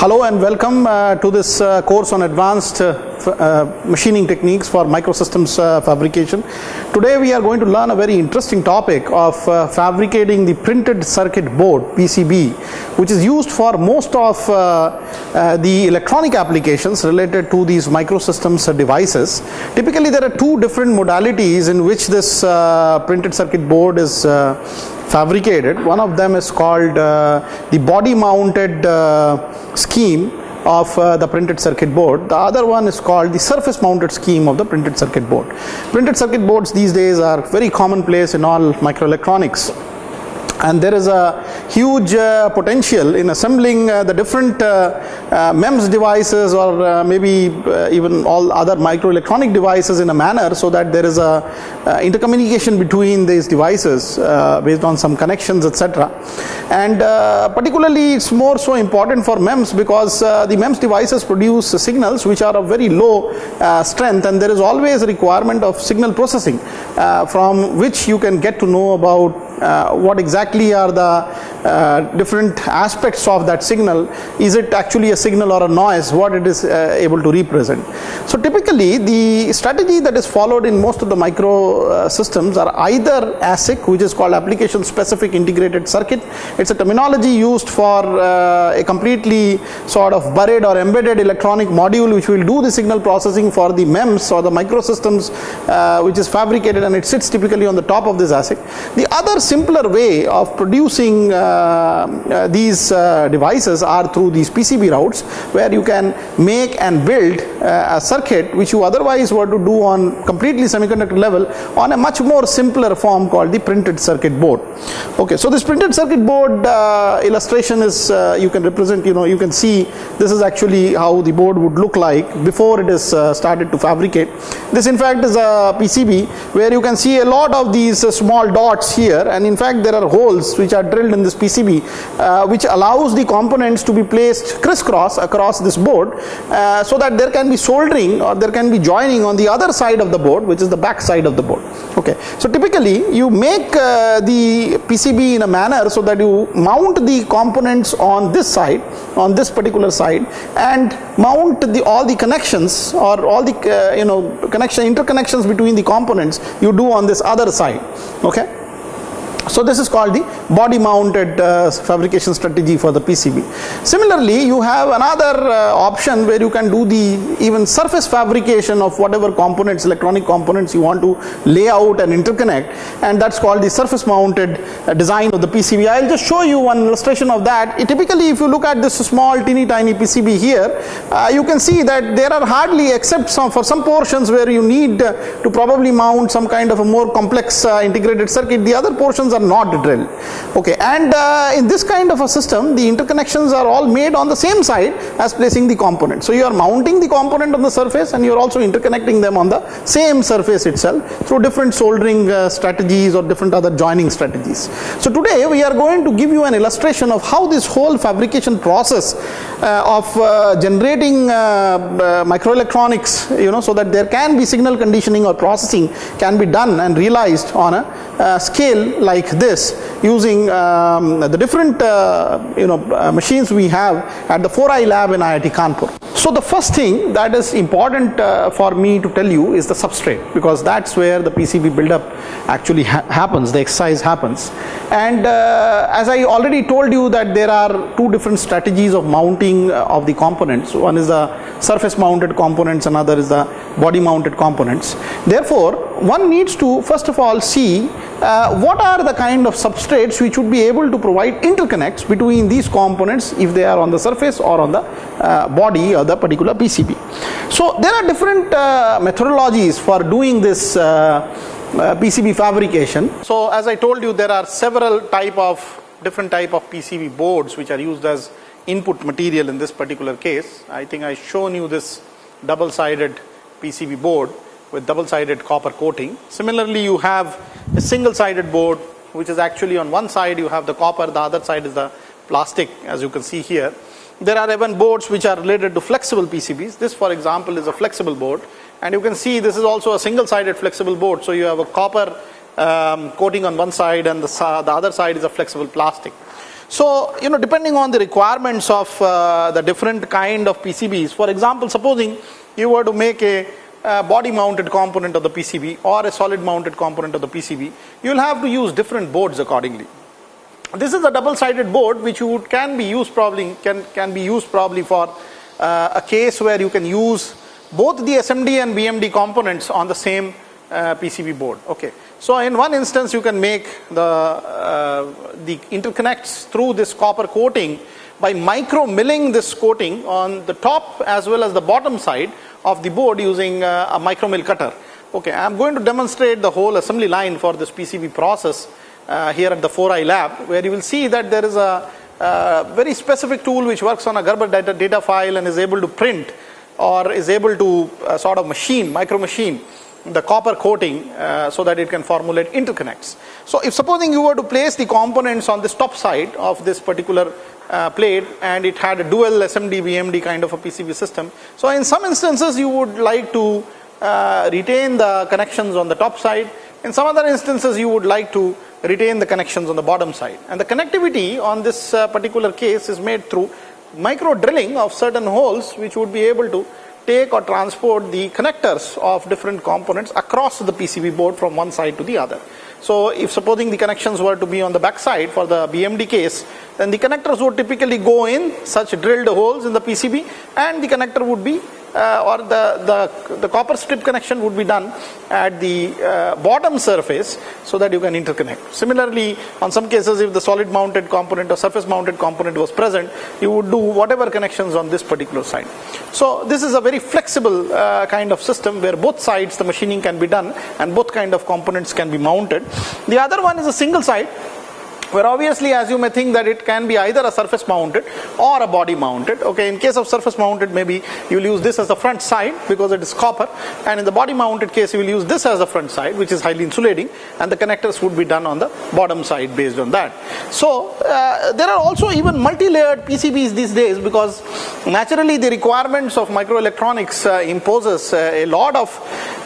Hello and welcome uh, to this uh, course on advanced uh, uh, machining techniques for microsystems uh, fabrication. Today we are going to learn a very interesting topic of uh, fabricating the printed circuit board PCB which is used for most of the electronic applications related to these microsystems devices. Typically there are two different modalities in which this printed circuit board is fabricated. One of them is called uh, the body mounted uh, scheme of uh, the printed circuit board. The other one is called the surface mounted scheme of the printed circuit board. Printed circuit boards these days are very commonplace in all microelectronics and there is a huge uh, potential in assembling uh, the different uh, uh MEMS devices or uh, maybe uh, even all other microelectronic devices in a manner so that there is a intercommunication between these devices based on some connections etc and particularly it's more so important for MEMS because the MEMS devices produce signals which are of very low strength and there is always a requirement of signal processing from which you can get to know about Uh, what exactly are the uh, different aspects of that signal is it actually a signal or a noise what it is uh, able to represent? So typically the strategy that is followed in most of the micro uh, systems are either ASIC which is called application specific integrated circuit. It's a terminology used for uh, a completely sort of buried or embedded electronic module which will do the signal processing for the MEMS or the microsystems uh, which is fabricated and it sits typically on the top of this ASIC. The other simpler way of producing these uh, devices are through these PCB routes where you can make and build uh, a circuit which you otherwise were to do on completely semiconductor level on a much more simpler form called the printed circuit board. Okay, so this printed circuit board uh, illustration is uh, you can represent you know you can see this is actually how the board would look like before it is started to fabricate. This in fact is a PCB where you can see a lot of these small dots here and in fact there are holes which are drilled in this PCB uh, which allows the components to be placed crisscross across this board uh, so that there can be soldering or there can be joining on the other side of the board which is the back side of the board. Okay. So typically you make uh, the PCB in a manner so that you mount the components on this side on this particular side and mount the all the connections or all the uh, you know connection interconnections between the components you do on this other side. Okay so this is called the body mounted uh, fabrication strategy for the PCB. Similarly, you have another uh, option where you can do the even surface fabrication of whatever components, electronic components you want to lay out and interconnect and that's called the surface mounted uh, design of the PCB. I will just show you one illustration of that. It typically if you look at this small teeny tiny PCB here, uh, you can see that there are hardly except some for some portions where you need uh, to probably mount some kind of a more complex uh, integrated circuit, the other portions are not drilled. Okay and uh, in this kind of a system the interconnections are all made on the same side as placing the component. So you are mounting the component on the surface and you are also interconnecting them on the same surface itself through different soldering uh, strategies or different other joining strategies. So today we are going to give you an illustration of how this whole fabrication process uh, of uh, generating uh, uh, microelectronics you know so that there can be signal conditioning or processing can be done and realized on a scale like this using um, the different uh, you know uh, machines we have at the 4i lab in IIT Kanpur. So the first thing that is important uh, for me to tell you is the substrate because that's where the PCB buildup actually ha happens, the exercise happens. And uh, as I already told you that there are two different strategies of mounting uh, of the components. One is the surface mounted components, another is the body mounted components. Therefore, one needs to first of all see uh, what are the kind of substrates which would be able to provide interconnects between these components if they are on the surface or on the uh, body or the particular PCB. So there are different uh, methodologies for doing this uh, uh, PCB fabrication. So as I told you there are several type of different type of PCB boards which are used as input material in this particular case. I think I shown you this double sided PCB board with double sided copper coating. Similarly you have a single sided board which is actually on one side you have the copper the other side is the plastic as you can see here. There are even boards which are related to flexible PCBs. This for example is a flexible board and you can see this is also a single sided flexible board. So you have a copper um, coating on one side and the, the other side is a flexible plastic. So, you know, depending on the requirements of uh, the different kind of PCBs, for example, supposing you were to make a uh, body mounted component of the PCB or a solid mounted component of the PCB, you will have to use different boards accordingly. This is a double sided board which would, can be used probably can, can be used probably for uh, a case where you can use both the SMD and BMD components on the same uh, PCB board. Okay. So in one instance you can make the, uh, the interconnects through this copper coating by micro milling this coating on the top as well as the bottom side of the board using uh, a micro mill cutter. Okay, I am going to demonstrate the whole assembly line for this PCB process uh, here at the 4i lab where you will see that there is a uh, very specific tool which works on a Gerber data, data file and is able to print or is able to uh, sort of machine, micro machine the copper coating uh, so that it can formulate interconnects. So if supposing you were to place the components on this top side of this particular uh, plate and it had a dual SMD BMD kind of a PCB system. So in some instances you would like to uh, retain the connections on the top side. In some other instances you would like to retain the connections on the bottom side. And the connectivity on this uh, particular case is made through micro drilling of certain holes which would be able to take or transport the connectors of different components across the PCB board from one side to the other. So if supposing the connections were to be on the back side for the BMD case, then the connectors would typically go in such drilled holes in the PCB and the connector would be uh, or the, the, the copper strip connection would be done at the uh, bottom surface so that you can interconnect. Similarly, on some cases if the solid mounted component or surface mounted component was present, you would do whatever connections on this particular side. So this is a very flexible uh, kind of system where both sides the machining can be done and both kind of components can be mounted. The other one is a single side where obviously as you may think that it can be either a surface mounted or a body mounted okay? In case of surface mounted maybe you will use this as the front side because it is copper. And in the body mounted case you will use this as the front side which is highly insulating and the connectors would be done on the bottom side based on that. So uh, there are also even multi-layered PCBs these days because naturally the requirements of microelectronics uh, imposes uh, a lot of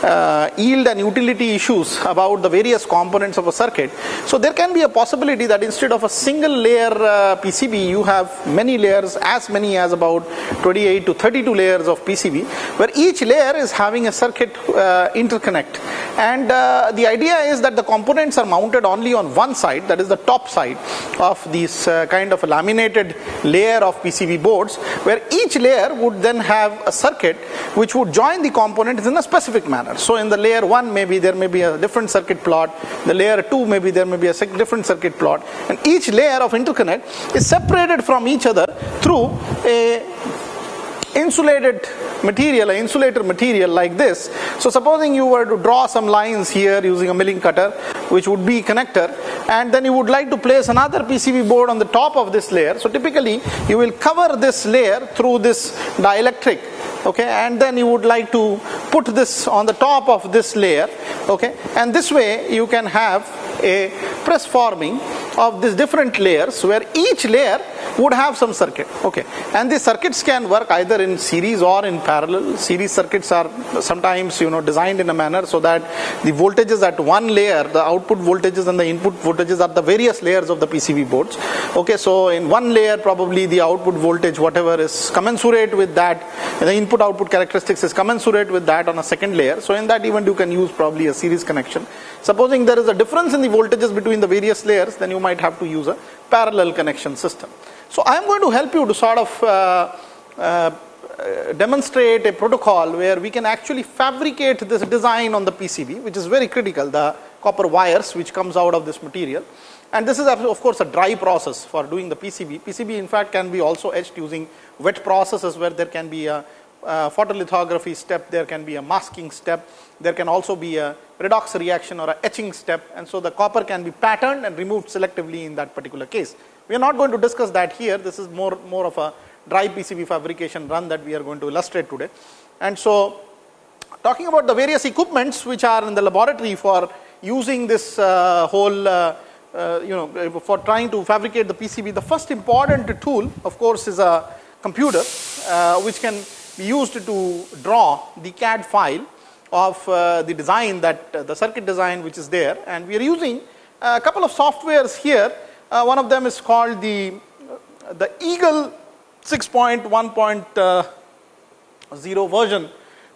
uh, yield and utility issues about the various components of a circuit. So there can be a possibility that that instead of a single layer uh, PCB, you have many layers, as many as about 28 to 32 layers of PCB, where each layer is having a circuit uh, interconnect. And uh, the idea is that the components are mounted only on one side, that is the top side of this uh, kind of a laminated layer of PCB boards, where each layer would then have a circuit which would join the components in a specific manner. So in the layer 1, maybe there may be a different circuit plot, the layer 2, maybe there may be a different circuit plot, and each layer of interconnect is separated from each other through a insulated material, an insulator material like this. So supposing you were to draw some lines here using a milling cutter, which would be connector, and then you would like to place another PCB board on the top of this layer. So typically you will cover this layer through this dielectric okay and then you would like to put this on the top of this layer okay and this way you can have a press forming of these different layers where each layer would have some circuit. Okay. And these circuits can work either in series or in parallel. Series circuits are sometimes you know designed in a manner so that the voltages at one layer the output voltages and the input voltages are the various layers of the PCB boards. Okay. So in one layer probably the output voltage whatever is commensurate with that the input output characteristics is commensurate with that on a second layer. So in that event you can use probably a series connection. Supposing there is a difference in the voltages between the various layers then you might have to use a parallel connection system so I am going to help you to sort of uh, uh, demonstrate a protocol where we can actually fabricate this design on the PCB, which is very critical, the copper wires which comes out of this material. And this is of course a dry process for doing the PCB. PCB in fact can be also etched using wet processes where there can be a, a photolithography step, there can be a masking step, there can also be a redox reaction or a etching step and so the copper can be patterned and removed selectively in that particular case. We are not going to discuss that here. This is more, more of a dry PCB fabrication run that we are going to illustrate today. And so talking about the various equipments which are in the laboratory for using this uh, whole uh, uh, you know for trying to fabricate the PCB, the first important tool of course is a computer uh, which can be used to draw the CAD file of uh, the design that uh, the circuit design which is there and we are using a couple of softwares here Uh, one of them is called the, the Eagle 6.1.0 version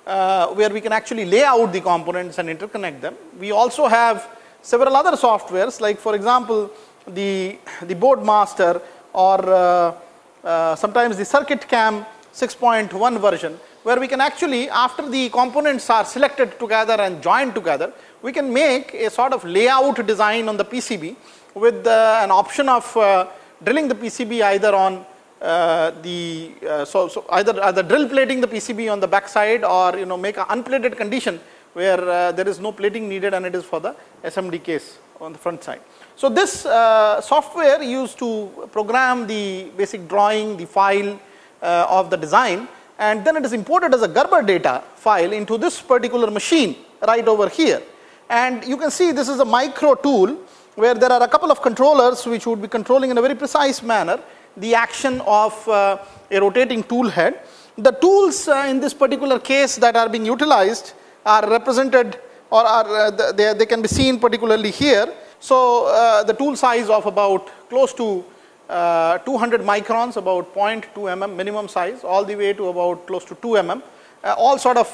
uh, where we can actually lay out the components and interconnect them. We also have several other softwares like for example the, the board master or uh, uh, sometimes the CircuitCam 6.1 version where we can actually after the components are selected together and joined together we can make a sort of layout design on the PCB with uh, an option of uh, drilling the PCB either on uh, the uh, so, so either either drill plating the PCB on the back side or you know make an unplated condition where uh, there is no plating needed and it is for the SMD case on the front side. So this uh, software used to program the basic drawing, the file of the design and then it is imported as a Gerber data file into this particular machine right over here. And you can see this is a micro tool where there are a couple of controllers which would be controlling in a very precise manner the action of uh, a rotating tool head. The tools uh, in this particular case that are being utilized are represented or are uh, they, they can be seen particularly here. So uh, the tool size of about close to uh, 200 microns about 0.2 mm minimum size all the way to about close to 2 mm. Uh, all sort of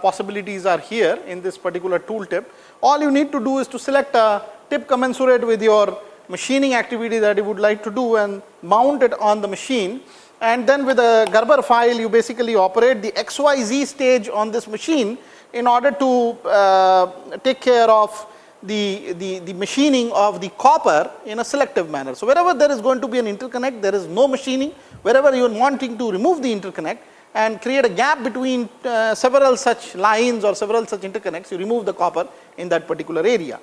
possibilities are here in this particular tool tip. All you need to do is to select a tip commensurate with your machining activity that you would like to do and mount it on the machine and then with a Gerber file you basically operate the XYZ stage on this machine in order to uh, take care of the, the, the machining of the copper in a selective manner. So, wherever there is going to be an interconnect there is no machining, wherever you are wanting to remove the interconnect and create a gap between uh, several such lines or several such interconnects you remove the copper in that particular area.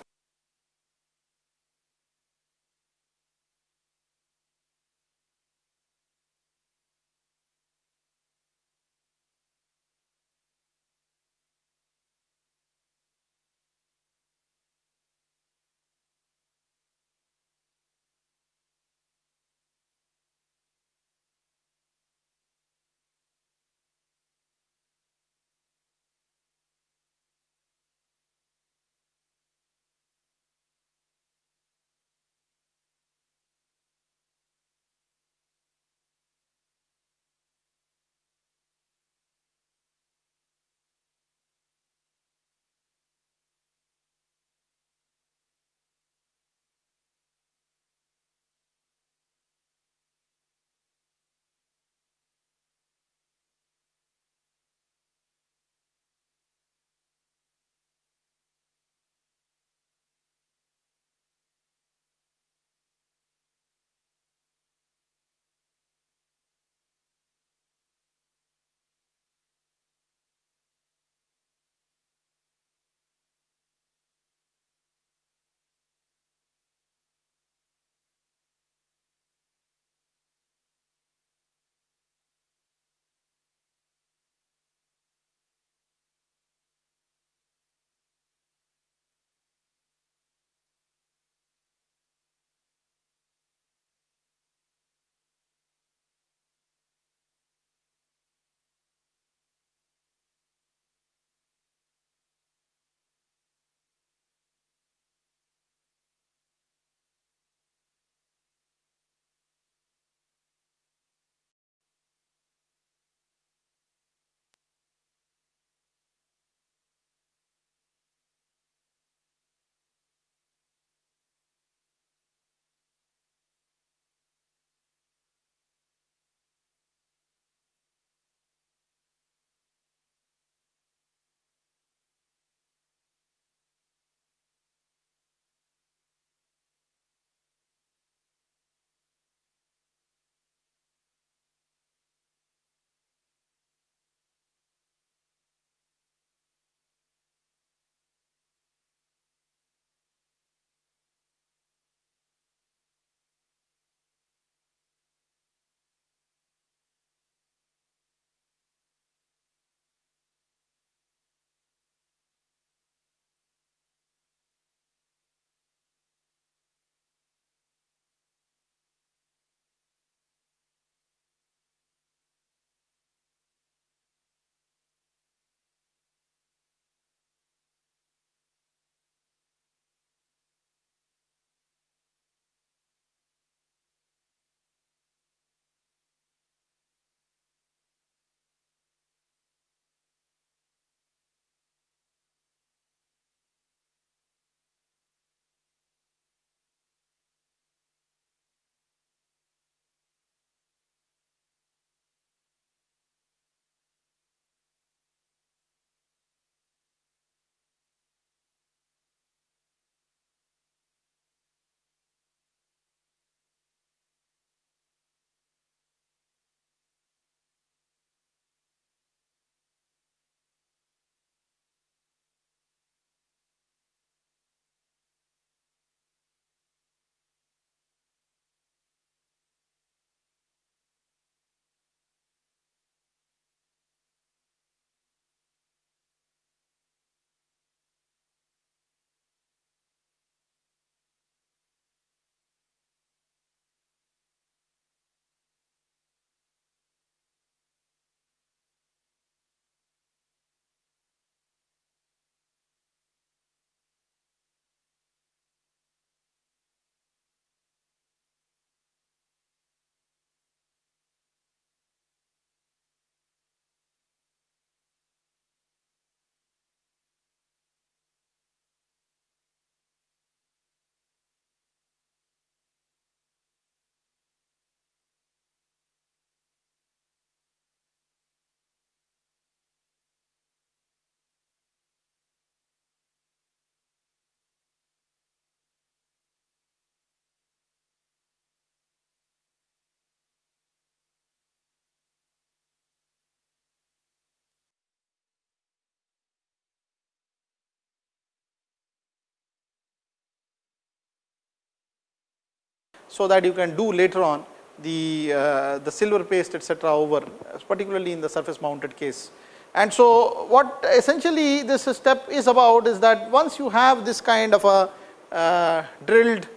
So that you can do later on the, uh, the silver paste etc., over particularly in the surface mounted case. And so, what essentially this step is about is that once you have this kind of a uh, drilled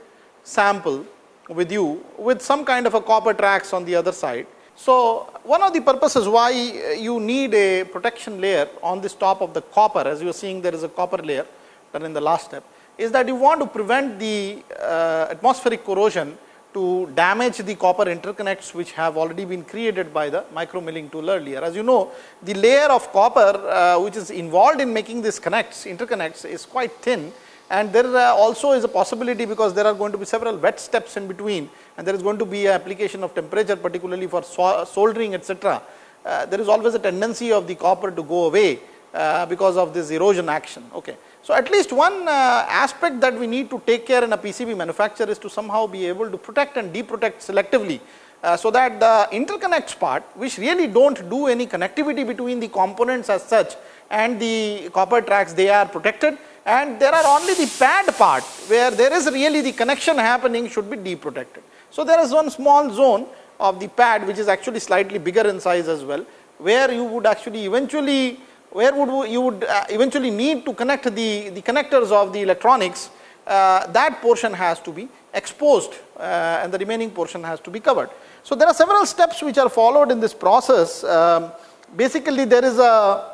sample with you with some kind of a copper tracks on the other side. So, one of the purposes why you need a protection layer on this top of the copper as you are seeing there is a copper layer done in the last step is that you want to prevent the uh, atmospheric corrosion to damage the copper interconnects which have already been created by the micro milling tool earlier. As you know, the layer of copper uh, which is involved in making these connects, interconnects is quite thin and there uh, also is a possibility because there are going to be several wet steps in between and there is going to be an application of temperature particularly for soldering etc. Uh, there is always a tendency of the copper to go away uh, because of this erosion action. Okay. So, at least one uh, aspect that we need to take care in a PCB manufacturer is to somehow be able to protect and deprotect selectively. Uh, so that the interconnects part which really do not do any connectivity between the components as such and the copper tracks they are protected and there are only the pad part where there is really the connection happening should be deprotected. So, there is one small zone of the pad which is actually slightly bigger in size as well where you would actually eventually where would you would uh, eventually need to connect the, the connectors of the electronics, uh, that portion has to be exposed uh, and the remaining portion has to be covered. So, there are several steps which are followed in this process. Um, basically, there is a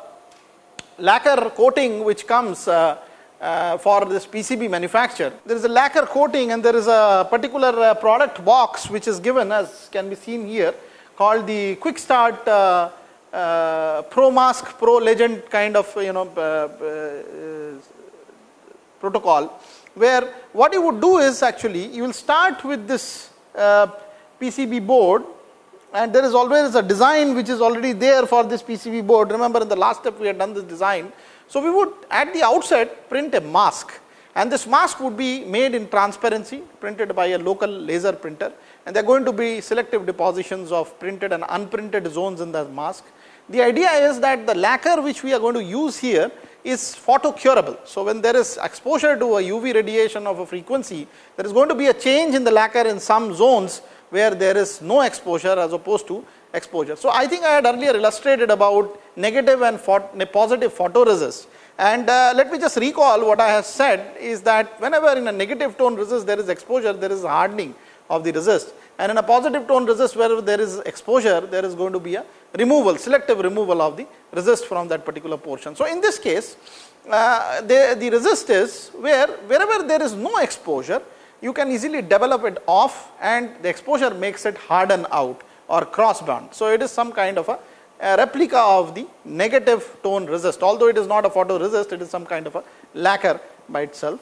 lacquer coating which comes uh, uh, for this PCB manufacture. There is a lacquer coating and there is a particular uh, product box which is given as can be seen here called the quick start uh, pro mask pro legend kind of you know uh, uh, protocol where what you would do is actually you will start with this PCB board and there is always a design which is already there for this PCB board. Remember in the last step we had done this design. So, we would at the outset print a mask and this mask would be made in transparency printed by a local laser printer and there are going to be selective depositions of printed and unprinted zones in the mask. The idea is that the lacquer which we are going to use here is photo curable. So, when there is exposure to a UV radiation of a frequency, there is going to be a change in the lacquer in some zones where there is no exposure as opposed to exposure. So, I think I had earlier illustrated about negative and positive photoresist and uh, let me just recall what I have said is that whenever in a negative tone resist there is exposure, there is hardening of the resist and in a positive tone resist where there is exposure, there is going to be a removal, selective removal of the resist from that particular portion. So, in this case, uh, the, the resist is where wherever there is no exposure, you can easily develop it off and the exposure makes it harden out or cross bond. So, it is some kind of a, a replica of the negative tone resist, although it is not a photo resist, it is some kind of a lacquer by itself.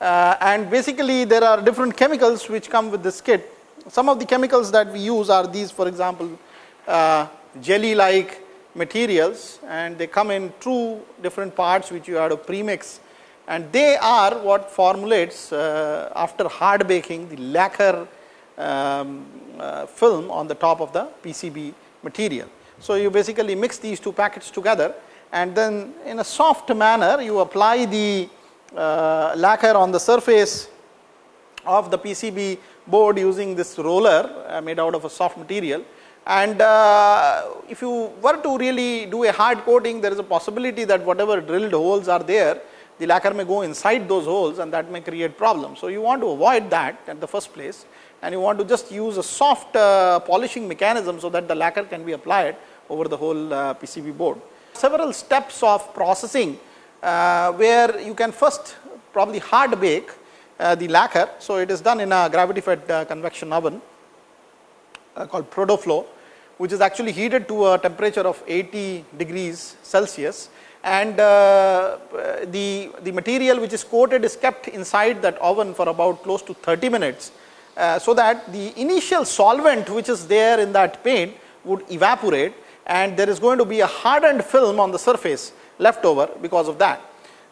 Uh, and basically, there are different chemicals which come with this kit. Some of the chemicals that we use are these for example, uh, jelly like materials and they come in two different parts which you have to premix and they are what formulates uh, after hard baking the lacquer um, uh, film on the top of the PCB material. So, you basically mix these two packets together and then in a soft manner you apply the uh, lacquer on the surface of the PCB board using this roller uh, made out of a soft material and uh, if you were to really do a hard coating, there is a possibility that whatever drilled holes are there, the lacquer may go inside those holes and that may create problems. So, you want to avoid that at the first place and you want to just use a soft uh, polishing mechanism, so that the lacquer can be applied over the whole uh, PCB board. Several steps of processing uh, where you can first probably hard bake uh, the lacquer. So, it is done in a gravity fed uh, convection oven uh, called Protoflow, which is actually heated to a temperature of 80 degrees Celsius and uh, the, the material which is coated is kept inside that oven for about close to 30 minutes. Uh, so that the initial solvent which is there in that paint would evaporate and there is going to be a hardened film on the surface left over because of that.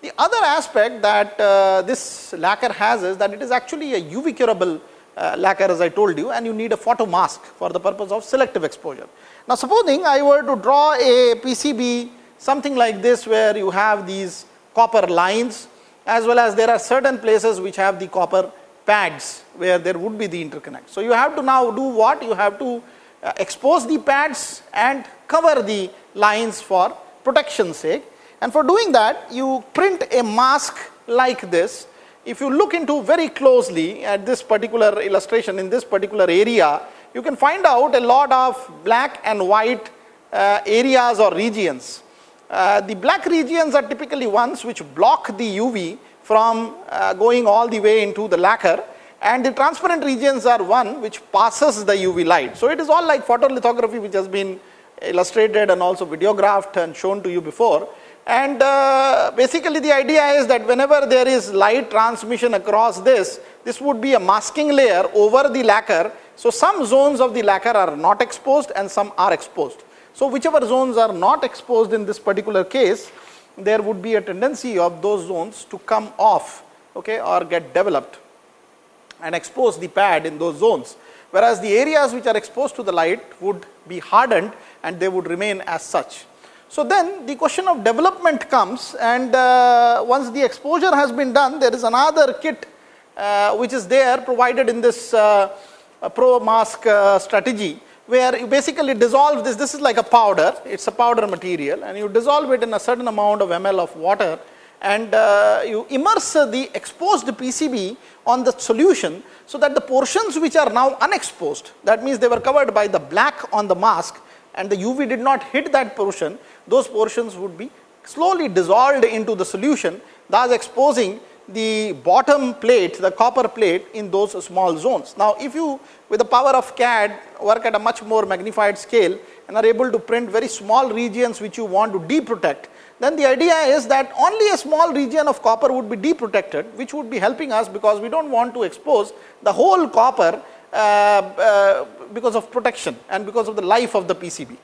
The other aspect that uh, this lacquer has is that it is actually a UV curable uh, lacquer as I told you and you need a photo mask for the purpose of selective exposure. Now, supposing I were to draw a PCB something like this where you have these copper lines as well as there are certain places which have the copper pads where there would be the interconnect. So, you have to now do what? You have to uh, expose the pads and cover the lines for protection sake and for doing that you print a mask like this. If you look into very closely at this particular illustration in this particular area, you can find out a lot of black and white uh, areas or regions. Uh, the black regions are typically ones which block the UV from uh, going all the way into the lacquer and the transparent regions are one which passes the UV light. So, it is all like photolithography which has been illustrated and also videographed and shown to you before. And uh, basically the idea is that whenever there is light transmission across this, this would be a masking layer over the lacquer. So, some zones of the lacquer are not exposed and some are exposed. So, whichever zones are not exposed in this particular case, there would be a tendency of those zones to come off okay, or get developed and expose the pad in those zones. Whereas, the areas which are exposed to the light would be hardened and they would remain as such. So, then the question of development comes and uh, once the exposure has been done, there is another kit uh, which is there provided in this uh, pro mask uh, strategy where you basically dissolve this, this is like a powder, it is a powder material and you dissolve it in a certain amount of ml of water and uh, you immerse the exposed PCB on the solution so that the portions which are now unexposed, that means they were covered by the black on the mask and the UV did not hit that portion, those portions would be slowly dissolved into the solution, thus exposing the bottom plate, the copper plate in those small zones. Now, if you with the power of CAD work at a much more magnified scale and are able to print very small regions which you want to deprotect, then the idea is that only a small region of copper would be deprotected, which would be helping us because we do not want to expose the whole copper uh, uh, because of protection and because of the life of the PCB.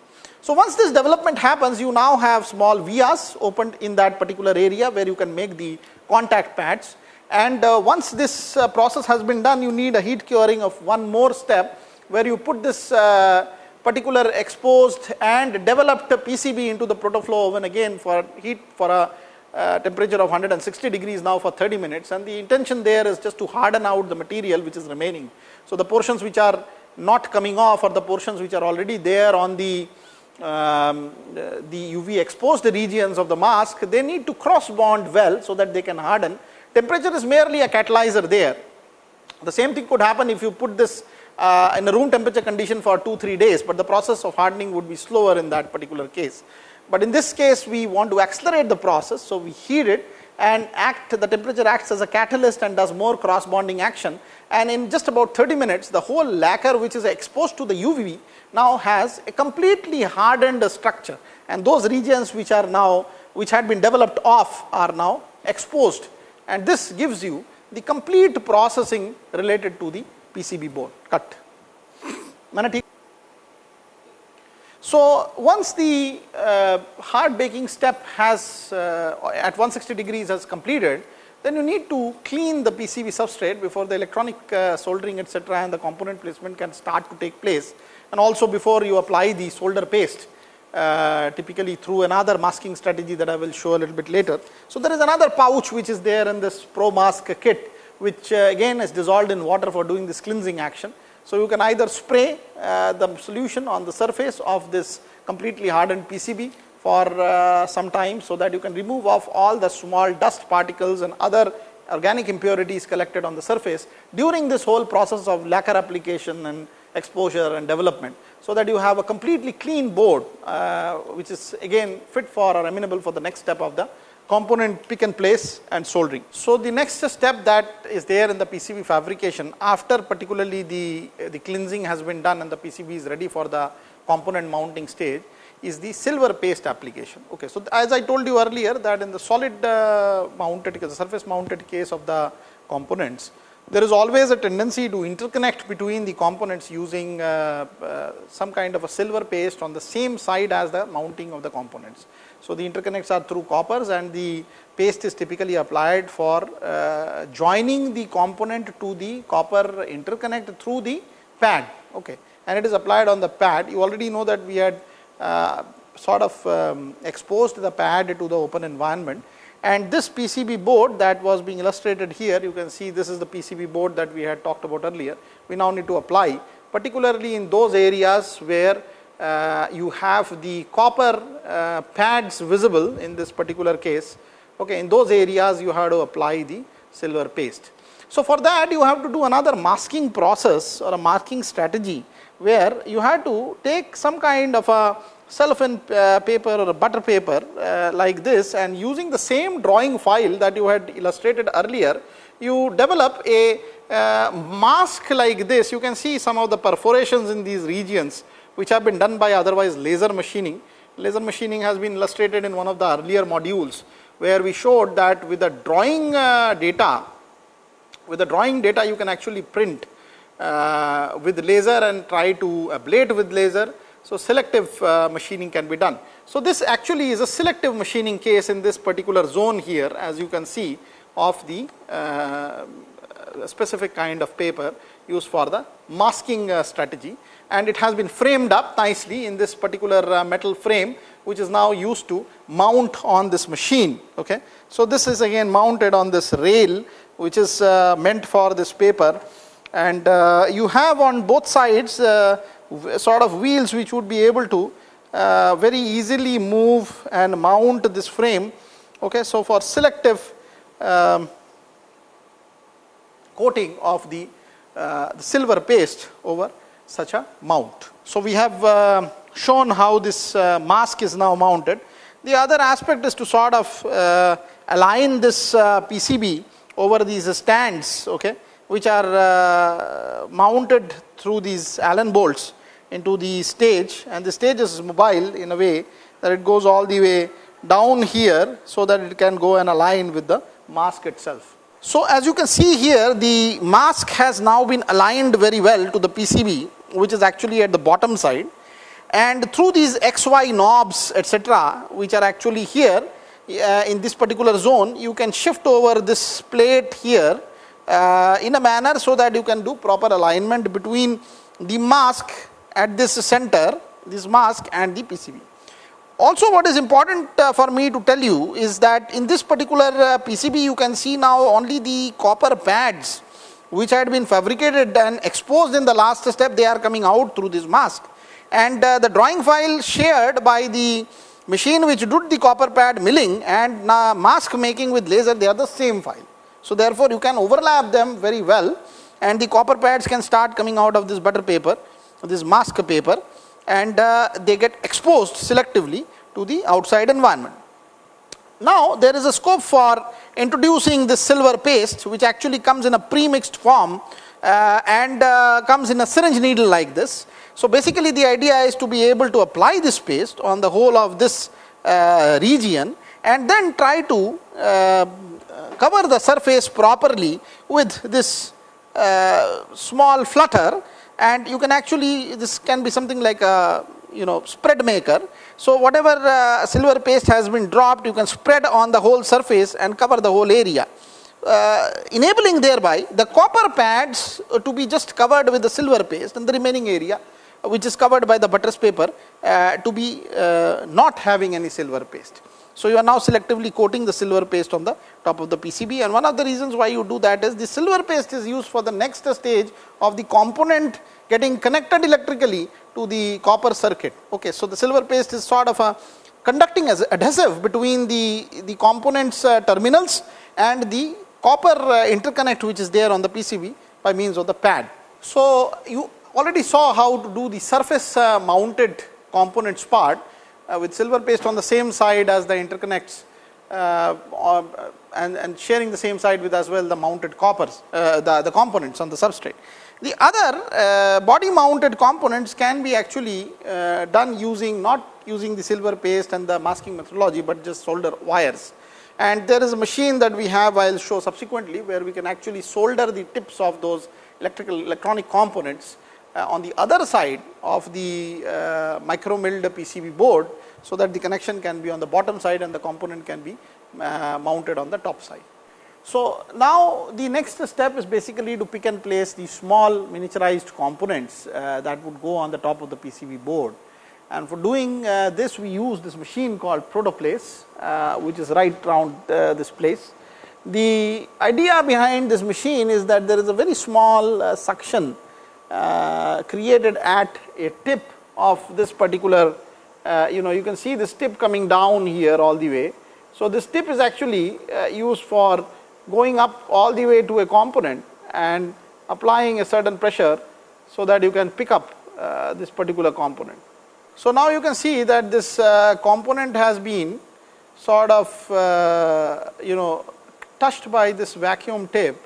So, once this development happens, you now have small vias opened in that particular area where you can make the contact pads and uh, once this uh, process has been done you need a heat curing of one more step where you put this uh, particular exposed and developed PCB into the protoflow oven again for heat for a uh, temperature of 160 degrees now for 30 minutes and the intention there is just to harden out the material which is remaining. So, the portions which are not coming off or the portions which are already there on the um, the UV exposed regions of the mask, they need to cross bond well so that they can harden. Temperature is merely a catalyzer there. The same thing could happen if you put this uh, in a room temperature condition for 2-3 days, but the process of hardening would be slower in that particular case. But in this case, we want to accelerate the process, so we heat it and act the temperature acts as a catalyst and does more cross bonding action. And in just about 30 minutes the whole lacquer which is exposed to the UV now has a completely hardened structure. And those regions which are now which had been developed off are now exposed. And this gives you the complete processing related to the PCB board. Cut. So, once the uh, hard baking step has uh, at 160 degrees has completed, then you need to clean the PCB substrate before the electronic uh, soldering etc., and the component placement can start to take place and also before you apply the solder paste uh, typically through another masking strategy that I will show a little bit later. So, there is another pouch which is there in this Pro Mask kit which uh, again is dissolved in water for doing this cleansing action. So, you can either spray the solution on the surface of this completely hardened PCB for uh, some time, so that you can remove off all the small dust particles and other organic impurities collected on the surface during this whole process of lacquer application and exposure and development. So, that you have a completely clean board uh, which is again fit for or amenable for the next step of the component pick and place and soldering. So, the next step that is there in the PCB fabrication after particularly the, the cleansing has been done and the PCB is ready for the component mounting stage is the silver paste application. Okay, so, as I told you earlier that in the solid uh, mounted the surface mounted case of the components there is always a tendency to interconnect between the components using uh, uh, some kind of a silver paste on the same side as the mounting of the components. So, the interconnects are through coppers and the paste is typically applied for uh, joining the component to the copper interconnect through the pad okay. and it is applied on the pad. You already know that we had uh, sort of um, exposed the pad to the open environment and this PCB board that was being illustrated here you can see this is the PCB board that we had talked about earlier. We now need to apply particularly in those areas where uh, you have the copper uh, pads visible in this particular case. Okay, in those areas you have to apply the silver paste. So, for that you have to do another masking process or a masking strategy where you have to take some kind of a cellophane uh, paper or a butter paper uh, like this and using the same drawing file that you had illustrated earlier, you develop a uh, mask like this. You can see some of the perforations in these regions which have been done by otherwise laser machining. Laser machining has been illustrated in one of the earlier modules where we showed that with the drawing uh, data, with the drawing data you can actually print uh, with laser and try to ablate with laser so, selective uh, machining can be done. So, this actually is a selective machining case in this particular zone here as you can see of the uh, specific kind of paper used for the masking uh, strategy and it has been framed up nicely in this particular uh, metal frame which is now used to mount on this machine. Okay. So, this is again mounted on this rail which is uh, meant for this paper and uh, you have on both sides sort of wheels which would be able to very easily move and mount this frame. Okay, so for selective um, coating of the, uh, the, silver paste over such a mount. So we have uh, shown how this uh, mask is now mounted. The other aspect is to sort of uh, align this PCB over these stands, okay, which are mounted through these Allen bolts into the stage and the stage is mobile in a way that it goes all the way down here so that it can go and align with the mask itself. So as you can see here the mask has now been aligned very well to the PCB which is actually at the bottom side and through these XY knobs etc which are actually here uh, in this particular zone you can shift over this plate here uh, in a manner so that you can do proper alignment between the mask at this center this mask and the PCB. Also what is important uh, for me to tell you is that in this particular uh, PCB you can see now only the copper pads which had been fabricated and exposed in the last step. They are coming out through this mask. And uh, the drawing file shared by the machine which did the copper pad milling and mask making with laser they are the same file. So therefore you can overlap them very well and the copper pads can start coming out of this butter paper this mask paper and uh, they get exposed selectively to the outside environment. Now there is a scope for introducing this silver paste which actually comes in a pre-mixed form uh, and uh, comes in a syringe needle like this. So basically the idea is to be able to apply this paste on the whole of this uh, region and then try to uh, cover the surface properly with this uh, small flutter and you can actually this can be something like a you know spread maker. So whatever uh, silver paste has been dropped you can spread on the whole surface and cover the whole area. Uh, enabling thereby the copper pads to be just covered with the silver paste and the remaining area which is covered by the buttress paper uh, to be uh, not having any silver paste. So you are now selectively coating the silver paste on the top of the PCB and one of the reasons why you do that is the silver paste is used for the next stage of the component getting connected electrically to the copper circuit. Okay, so the silver paste is sort of a conducting as adhesive between the, the components uh, terminals and the copper uh, interconnect which is there on the PCB by means of the pad. So you already saw how to do the surface uh, mounted components part with silver paste on the same side as the interconnects uh, or, and, and sharing the same side with as well the mounted coppers, uh, the, the components on the substrate. The other body mounted components can be actually done using not using the silver paste and the masking methodology, but just solder wires. And there is a machine that we have I will show subsequently where we can actually solder the tips of those electrical electronic components uh, on the other side of the uh, micro milled PCB board, so that the connection can be on the bottom side and the component can be uh, mounted on the top side. So, now the next step is basically to pick and place the small miniaturized components that would go on the top of the PCB board and for doing uh, this we use this machine called protoplace uh, which is right round uh, this place. The idea behind this machine is that there is a very small uh, suction uh, created at a tip of this particular uh, you know you can see this tip coming down here all the way. So, this tip is actually used for going up all the way to a component and applying a certain pressure, so that you can pick up this particular component. So, now you can see that this uh, component has been sort of uh, you know touched by this vacuum tip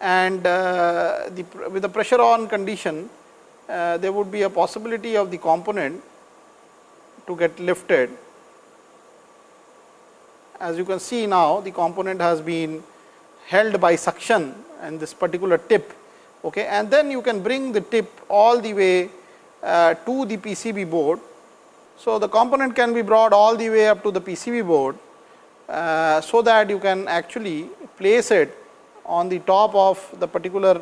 and uh, the, with the pressure on condition uh, there would be a possibility of the component to get lifted. As you can see now the component has been held by suction and this particular tip okay and then you can bring the tip all the way uh, to the PCB board. So, the component can be brought all the way up to the PCB board, uh, so that you can actually place it on the top of the particular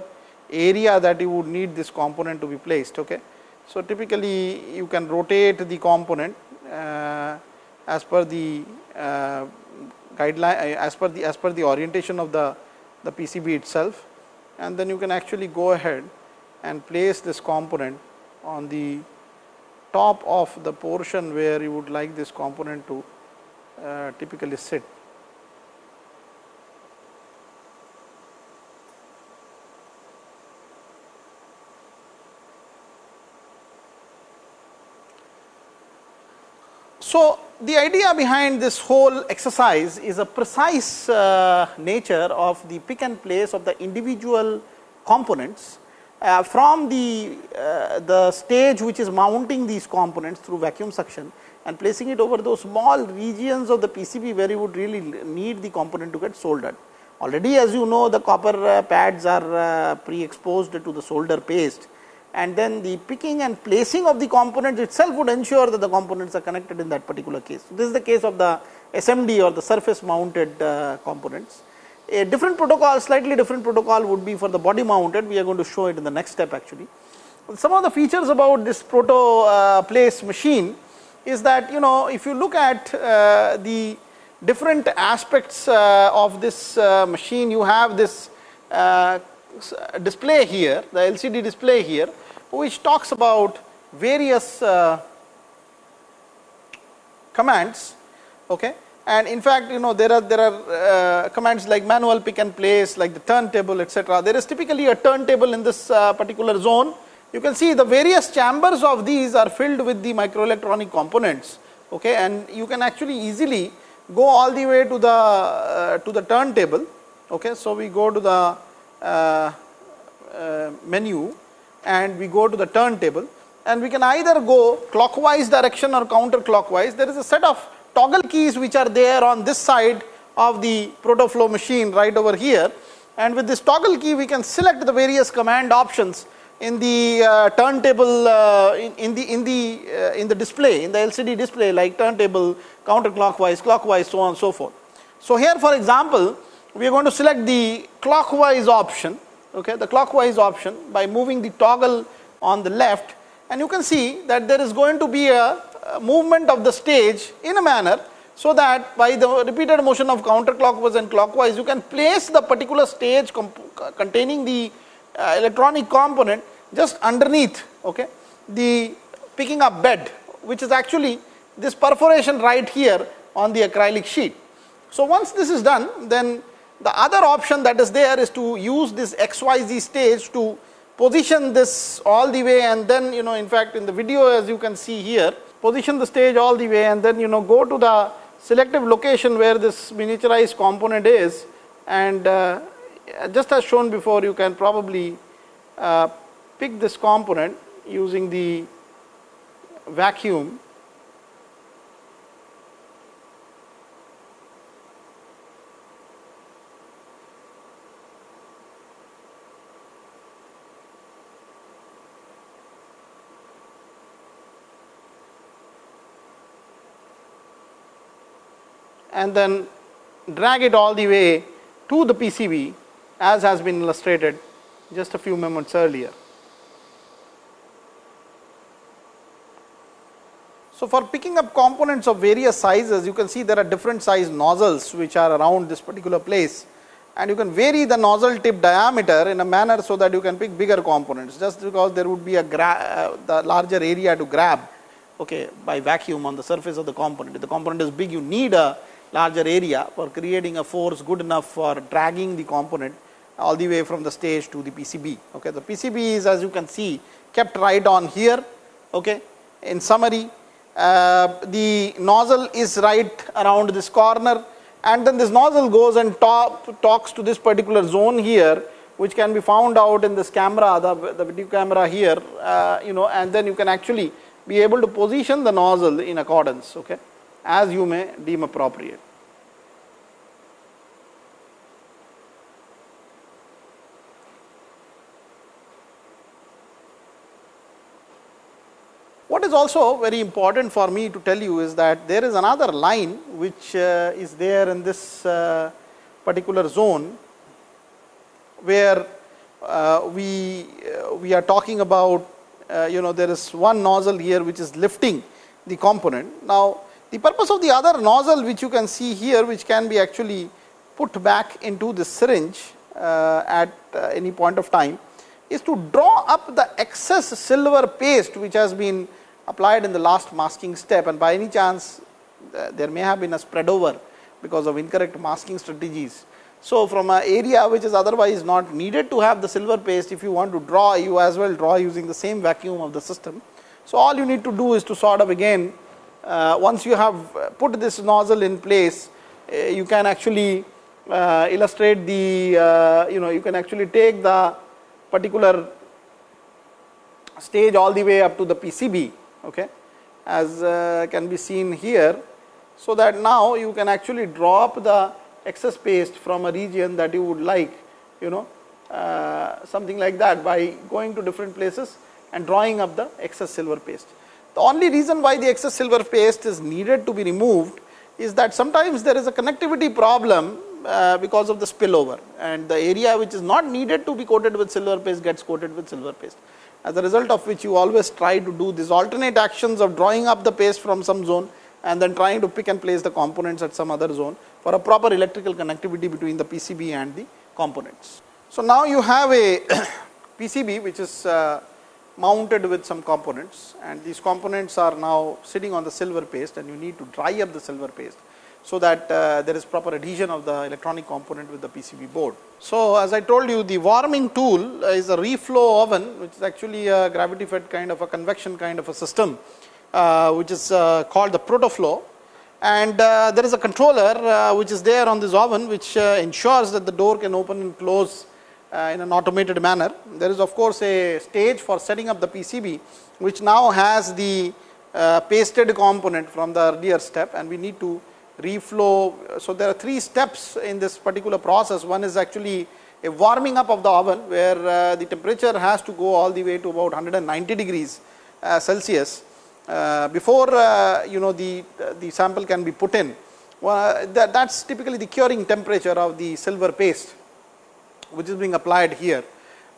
area that you would need this component to be placed. Okay. So, typically you can rotate the component uh, as per the uh, guideline uh, as per the as per the orientation of the the PCB itself and then you can actually go ahead and place this component on the top of the portion where you would like this component to uh, typically sit. So, the idea behind this whole exercise is a precise uh, nature of the pick and place of the individual components uh, from the, uh, the stage which is mounting these components through vacuum suction and placing it over those small regions of the PCB where you would really need the component to get soldered. Already as you know the copper uh, pads are uh, pre-exposed to the solder paste and then the picking and placing of the components itself would ensure that the components are connected in that particular case. So, this is the case of the SMD or the surface mounted uh, components. A different protocol, slightly different protocol would be for the body mounted, we are going to show it in the next step actually. Some of the features about this proto uh, place machine is that you know if you look at uh, the different aspects uh, of this uh, machine, you have this uh, display here, the LCD display here, which talks about various uh, commands. Okay? And in fact you know there are there are uh, commands like manual pick and place like the turntable etc there is typically a turntable in this uh, particular zone. You can see the various chambers of these are filled with the microelectronic components okay? And you can actually easily go all the way to the uh, to the turntable okay? So we go to the uh, uh, menu and we go to the turntable and we can either go clockwise direction or counterclockwise. There is a set of toggle keys which are there on this side of the protoflow machine right over here. And with this toggle key we can select the various command options in the uh, turntable uh, in, in, the in the uh, in the display in the LCD display like turntable counterclockwise clockwise so on and so forth. So, here for example, we are going to select the clockwise option okay the clockwise option by moving the toggle on the left and you can see that there is going to be a movement of the stage in a manner so that by the repeated motion of counterclockwise and clockwise you can place the particular stage containing the uh, electronic component just underneath okay, the picking up bed which is actually this perforation right here on the acrylic sheet. So, once this is done then the other option that is there is to use this XYZ stage to position this all the way and then you know in fact in the video as you can see here position the stage all the way and then you know go to the selective location where this miniaturized component is. And uh, just as shown before you can probably uh, pick this component using the vacuum and then drag it all the way to the PCB as has been illustrated just a few moments earlier. So, for picking up components of various sizes you can see there are different size nozzles which are around this particular place and you can vary the nozzle tip diameter in a manner so that you can pick bigger components just because there would be a uh, the larger area to grab okay, by vacuum on the surface of the component. If the component is big you need a larger area for creating a force good enough for dragging the component all the way from the stage to the PCB. Okay. The PCB is as you can see kept right on here. Okay. In summary, uh, the nozzle is right around this corner and then this nozzle goes and talk, talks to this particular zone here which can be found out in this camera, the, the video camera here, uh, you know, and then you can actually be able to position the nozzle in accordance, okay, as you may deem appropriate. What is also very important for me to tell you is that there is another line which uh, is there in this uh, particular zone where uh, we uh, we are talking about uh, you know there is one nozzle here which is lifting the component. Now, the purpose of the other nozzle which you can see here which can be actually put back into the syringe uh, at any point of time is to draw up the excess silver paste which has been applied in the last masking step and by any chance uh, there may have been a spread over because of incorrect masking strategies. So, from an area which is otherwise not needed to have the silver paste if you want to draw you as well draw using the same vacuum of the system. So, all you need to do is to sort of again uh, once you have put this nozzle in place uh, you can actually uh, illustrate the uh, you know you can actually take the particular stage all the way up to the PCB okay, as uh, can be seen here. So, that now you can actually drop the excess paste from a region that you would like you know uh, something like that by going to different places and drawing up the excess silver paste. The only reason why the excess silver paste is needed to be removed is that sometimes there is a connectivity problem uh, because of the spillover and the area which is not needed to be coated with silver paste gets coated with silver paste. As a result of which you always try to do these alternate actions of drawing up the paste from some zone and then trying to pick and place the components at some other zone for a proper electrical connectivity between the PCB and the components. So, now you have a PCB which is uh, mounted with some components and these components are now sitting on the silver paste and you need to dry up the silver paste so that uh, there is proper adhesion of the electronic component with the PCB board. So, as I told you the warming tool is a reflow oven which is actually a gravity fed kind of a convection kind of a system uh, which is uh, called the protoflow and uh, there is a controller uh, which is there on this oven which uh, ensures that the door can open and close in an automated manner. There is of course a stage for setting up the PCB which now has the pasted component from the earlier step and we need to reflow. So, there are three steps in this particular process. One is actually a warming up of the oven where uh, the temperature has to go all the way to about 190 degrees uh, Celsius uh, before uh, you know the, the sample can be put in. Well, that is typically the curing temperature of the silver paste which is being applied here.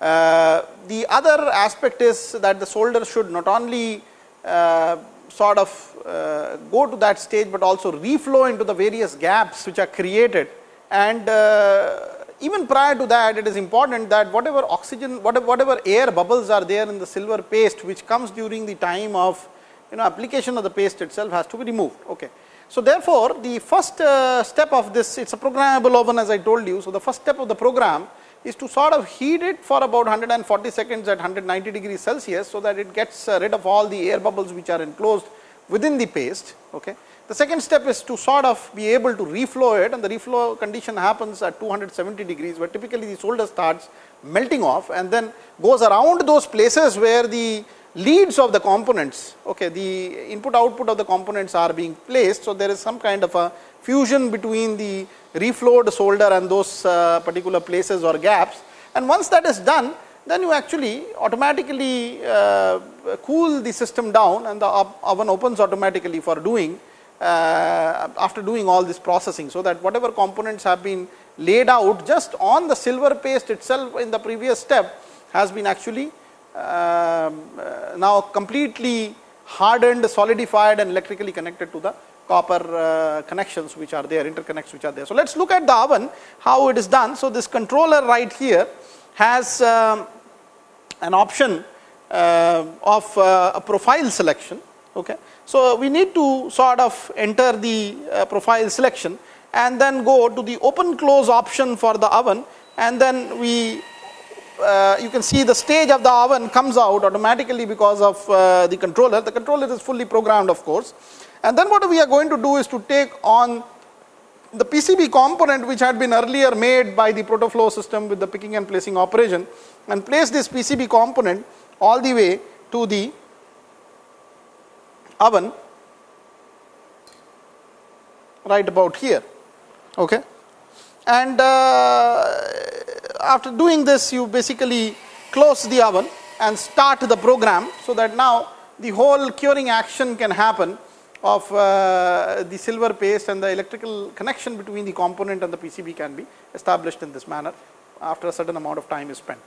Uh, the other aspect is that the solder should not only uh, sort of uh, go to that stage, but also reflow into the various gaps which are created and uh, even prior to that it is important that whatever oxygen whatever, whatever air bubbles are there in the silver paste which comes during the time of you know application of the paste itself has to be removed. Okay. So, therefore, the first uh, step of this it is a programmable oven as I told you. So, the first step of the program is to sort of heat it for about 140 seconds at 190 degrees Celsius. So, that it gets uh, rid of all the air bubbles which are enclosed within the paste. Okay. The second step is to sort of be able to reflow it and the reflow condition happens at 270 degrees where typically the solder starts melting off and then goes around those places where the leads of the components, okay, the input output of the components are being placed. So, there is some kind of a fusion between the reflowed solder and those uh, particular places or gaps and once that is done then you actually automatically uh, cool the system down and the oven opens automatically for doing uh, after doing all this processing. So, that whatever components have been laid out just on the silver paste itself in the previous step has been actually um, uh, now completely hardened, solidified and electrically connected to the copper uh, connections which are there, interconnects which are there. So, let us look at the oven, how it is done. So, this controller right here has um, an option uh, of uh, a profile selection. Okay. So, we need to sort of enter the profile selection and then go to the open close option for the oven and then we uh, you can see the stage of the oven comes out automatically because of uh, the controller. The controller is fully programmed of course. And then what we are going to do is to take on the PCB component which had been earlier made by the protoflow system with the picking and placing operation and place this PCB component all the way to the oven right about here. Okay. And uh, after doing this you basically close the oven and start the program so that now the whole curing action can happen of uh, the silver paste and the electrical connection between the component and the PCB can be established in this manner after a certain amount of time is spent.